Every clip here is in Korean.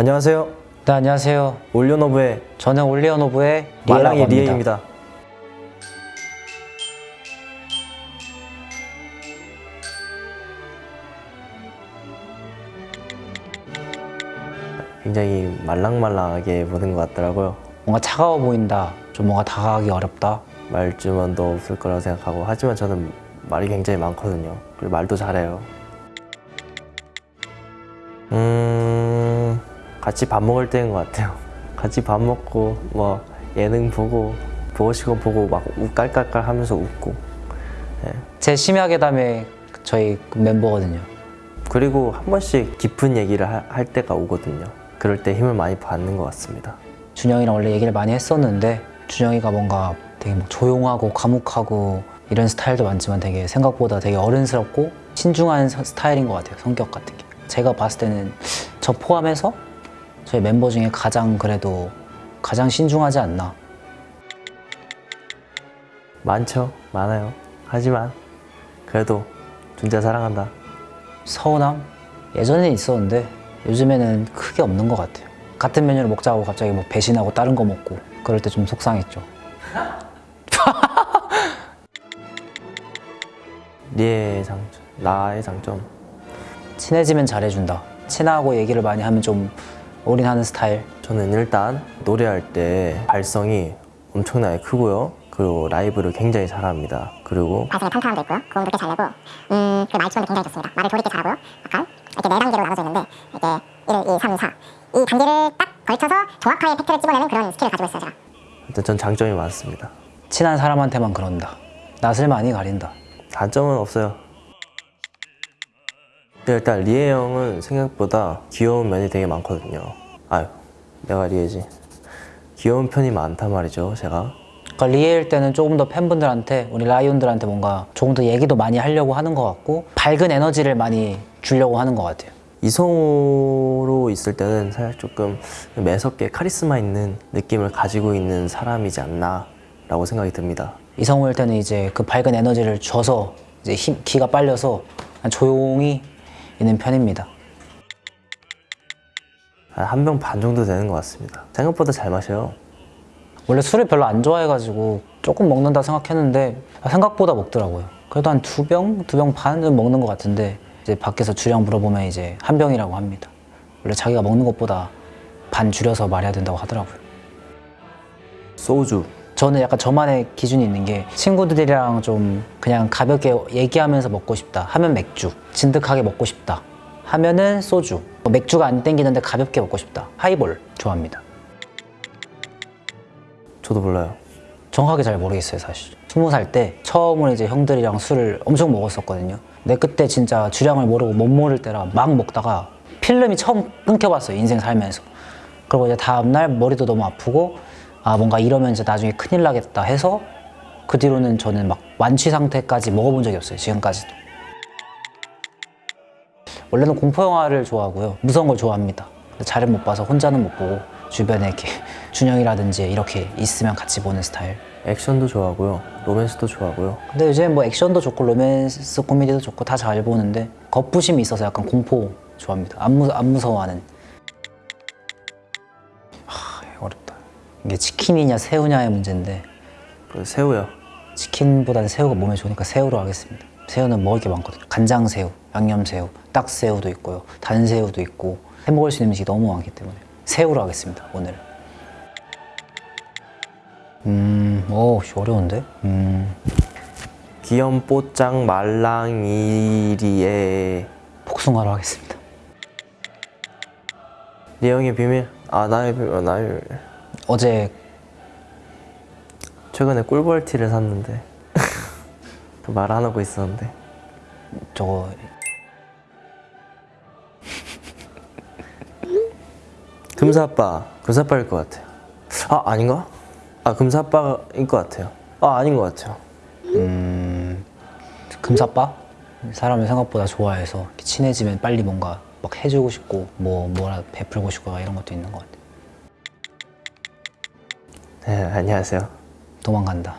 안녕하세요. 네, 안녕하세요. 올리오노브의 저는 올리언오브의 말랑이. 리에입니다. 굉장히 말랑말랑하게 보는 것 같더라고요. 뭔가 차가워 보인다. 좀 뭔가 다가가기 어렵다. 말주변도 없을 거라고 생각하고 하지만 저는 말이 굉장히 많거든요. 그리고 말도 잘해요. 음 같이 밥 먹을 때인 것 같아요. 같이 밥 먹고 뭐 예능 보고 보고 싶은 거 보고 막 우- 깔깔깔 하면서 웃고 제 심야 괴담의 저희 멤버거든요. 그리고 한 번씩 깊은 얘기를 하- 할 때가 오거든요. 그럴 때 힘을 많이 받는 것 같습니다. 준영이랑 원래 얘기를 많이 했었는데 준영이가 뭔가 되게 막 조용하고 과묵하고 이런 스타일도 많지만 되게 생각보다 되게 어른스럽고 신중한 서- 스타일인 것 같아요. 성격 같은 게. 제가 봤을 때는 저 포함해서 저희 멤버 중에 가장 그래도 가장 신중하지 않나. 많죠, 많아요. 하지만 그래도 존재 사랑한다. 서운함? 예전에 있었는데 요즘에는 크게 없는 것 같아요. 같은 메뉴를 먹자고 갑자기 뭐 배신하고 다른 거 먹고 그럴 때 좀 속상했죠. 리의 장점, 나의 장점. 친해지면 잘해준다. 친하고 얘기를 많이 하면 좀 올인하는 스타일. 저는 일단 노래할 때 발성이 엄청나게 크고요. 그리고 라이브를 굉장히 잘합니다. 그리고 발성에 탄탄함도 있고요. 고음도 꽤 잘 내고, 음, 그리고 말투도 굉장히 좋습니다. 말을 돌이게 잘하고요. 약간 이렇게 네 단계로 나눠져 있는데, 이렇게 1, 2, 3, 4. 이 단계를 딱 걸쳐서 정확하게 팩트를 집어내는 그런 스킬을 가지고 있어요, 제가. 일단 전 장점이 많습니다. 친한 사람한테만 그런다. 낯을 많이 가린다. 단점은 없어요. 일단 리에 형은 생각보다 귀여운 면이 되게 많거든요. 아유, 내가 리에지. 귀여운 편이 많단 말이죠, 제가. 그러니까 리에일 때는 조금 더 팬분들한테 우리 라이온들한테 뭔가 조금 더 얘기도 많이 하려고 하는 것 같고 밝은 에너지를 많이 주려고 하는 것 같아요. 이성으로 있을 때는 사실 조금 매섭게 카리스마 있는 느낌을 가지고 있는 사람이지 않나 라고 생각이 듭니다. 이성우일 때는 이제 그 밝은 에너지를 줘서 이제 힘, 기가 빨려서 조용히 있는 편입니다. 한 병 반 정도 되는 것 같습니다. 생각보다 잘 마셔요. 원래 술을 별로 안 좋아해가지고 조금 먹는다 생각했는데 생각보다 먹더라고요. 그래도 한 두 병, 두 병 반은 먹는 것 같은데 이제 밖에서 주량 물어보면 이제 한 병이라고 합니다. 원래 자기가 먹는 것보다 반 줄여서 말해야 된다고 하더라고요. 소주. 저는 약간 저만의 기준이 있는 게 친구들이랑 좀 그냥 가볍게 얘기하면서 먹고 싶다 하면 맥주 진득하게 먹고 싶다 하면은 소주. 뭐 맥주가 안 땡기는데 가볍게 먹고 싶다. 하이볼 좋아합니다. 저도 몰라요. 정확하게 잘 모르겠어요 사실. 스무 살 때 처음으로 이제 형들이랑 술을 엄청 먹었었거든요. 근데 그때 진짜 주량을 모르고 못 모를 때라 막 먹다가 필름이 처음 끊겨봤어요 인생 살면서. 그리고 이제 다음날 머리도 너무 아프고 아 뭔가 이러면 이제 나중에 큰일 나겠다 해서 그 뒤로는 저는 막 완취 상태까지 먹어본 적이 없어요 지금까지도 원래는 공포 영화를 좋아하고요 무서운 걸 좋아합니다 잘은 못 봐서 혼자는 못 보고 주변에 이렇게 준영이라든지 이렇게 있으면 같이 보는 스타일 액션도 좋아하고요. 로맨스도 좋아하고요. 근데 요새 뭐 액션도 좋고 로맨스 코미디도 좋고 다 잘 보는데 겁부심이 있어서 약간 공포 좋아합니다. 안, 무, 안 무서워하는. 이게 치킨이냐 새우냐의 문제인데 그 새우요. 치킨보다는 새우가 몸에 좋으니까 새우로 하겠습니다. 새우는 먹을 게 많거든요. 간장 새우, 양념 새우, 딱새우도 있고요. 단새우도 있고 해 먹을 수 있는 음식이 너무 많기 때문에 새우로 하겠습니다. 오늘. 음, 오, 씨, 어려운데? 음. 귀염뽀짱 말랑이리에 복숭아로 하겠습니다. 리에 형의 비밀. 아 나의 비밀. 나의 비밀. 어제 최근에 꿀벌티를 샀는데 그말안 하고 있었는데 저거 금사빠 금사빠일 것 같아요. 아 아닌가? 아 금사빠일 것 같아요. 아 아닌 것 같아요. 금사빠? 사람을 생각보다 좋아해서 친해지면 빨리 뭔가 막 해주고 싶고 뭐 뭐라 베풀고 싶고 이런 것도 있는 것 같아. 네 안녕하세요. 도망간다.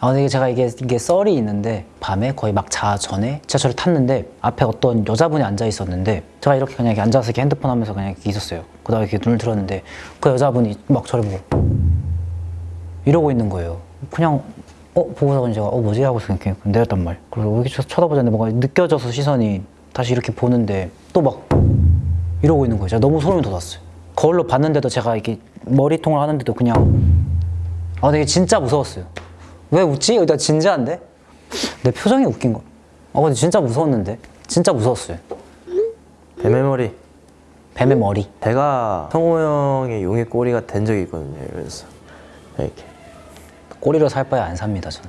아 근데 제가 이게 이게 썰이 있는데 밤에 거의 막 자 전에 지하철을 탔는데 앞에 어떤 여자분이 앉아 있었는데 제가 이렇게 그냥 이렇게 앉아서 이렇게 핸드폰 하면서 그냥 이렇게 있었어요. 그다음에 이렇게 눈을 들었는데 그 여자분이 막 저를 보고 이러고 있는 거예요. 그냥 어 보고서 제가 어 뭐지 하고 이렇게 내렸단 말. 그리고 이렇게 쳐- 쳐다보자는데 뭔가 느껴져서 시선이 다시 이렇게 보는데 또 막 이러고 있는 거예요. 제가 너무 소름이 돋았어요. 거울로 봤는데도 제가 이렇게 머리통을 하는데도 그냥 아 되게 진짜 무서웠어요. 왜 웃지? 나 진지한데? 내 표정이 웃긴 거. 아 근데 진짜 무서웠는데? 진짜 무서웠어요. 뱀의 머리. 뱀의 머리. 제가 성호 형의 용의 꼬리가 된 적이 있거든요. 이러면서 이렇게 꼬리로 살 바에 안 삽니다 저는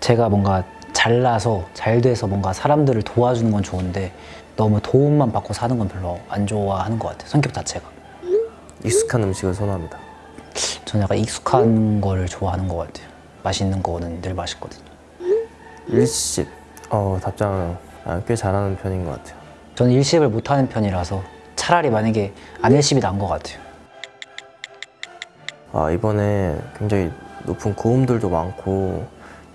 제가 뭔가 잘나서 잘 돼서 뭔가 사람들을 도와주는 건 좋은데 너무 도움만 받고 사는 건 별로 안 좋아하는 것 같아요 성격 자체가 익숙한 음식을 선호합니다. 저는 약간 익숙한 거를 좋아하는 것 같아요 맛있는 거는 늘 맛있거든요 일십. 어 답장을 아, 꽤 잘하는 편인 것 같아요. 저는 일식을 못하는 편이라서 차라리 만약에 안 일식이 나은 것 같아요 아, 이번에 굉장히 높은 고음들도 많고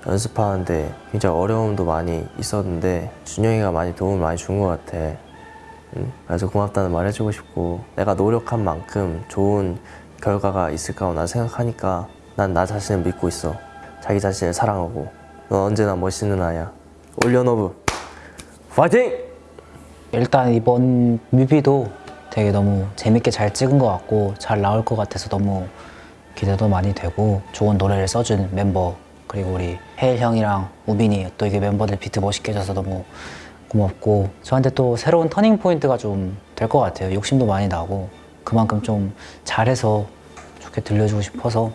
연습하는데 굉장히 어려움도 많이 있었는데 준영이가 많이 도움을 많이 준 것 같아. 응? 그래서 고맙다는 말 해주고 싶고 내가 노력한 만큼 좋은 결과가 있을 거라고 난 생각하니까 난 나 자신을 믿고 있어. 자기 자신을 사랑하고 넌 언제나 멋있는 아야. 올려너브 파이팅! 일단 이번 뮤비도 되게 너무 재밌게 잘 찍은 것 같고 잘 나올 것 같아서 너무 기대도 많이 되고 좋은 노래를 써준 멤버 그리고 우리 혜일 형이랑 우빈이 또 이게 멤버들 비트 멋있게 해줘서 너무 고맙고 저한테 또 새로운 터닝 포인트가 좀 될 것 같아요 욕심도 많이 나고 그만큼 좀 잘해서 좋게 들려주고 싶어서